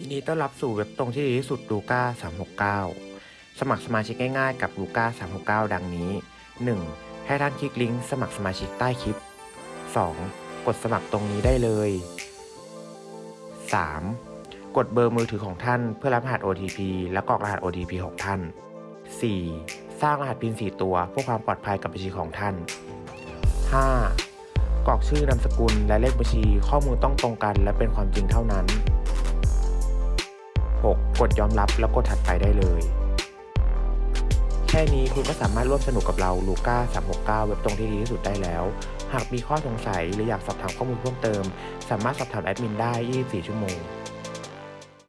ยินดีต้อนรับสู่เว็บตรงที่ดีที่สุดลูก้า369 สมัครสมาชิกง่ายๆกับลูก้า369 ดังนี้ 1. ให้ท่านคลิกลิงก์สมัครสมาชิกใต้คลิป 2. กดสมัครตรงนี้ได้เลย 3. กดเบอร์มือถือของท่านเพื่อรับรหัส OTP และกรอกรหัส OTP ของท่าน 4. สร้างรหัสพิน4ตัวเพื่อความปลอดภัยกับบัญชีของท่าน 5. กรอกชื่อนามสกุลและเลขบัญชีข้อมูลต้องตรงกันและเป็นความจริงเท่านั้น 6. กดยอมรับแล้วกดถัดไปได้เลย แค่นี้คุณก็สามารถร่วมสนุกกับเราลูก้า369 เว็บตรงที่ดีที่สุดได้แล้ว หากมีข้อสงสัยหรืออยากสอบถามข้อมูลเพิ่มเติม สามารถสอบถามแอดมินได้ 24 ชั่วโมง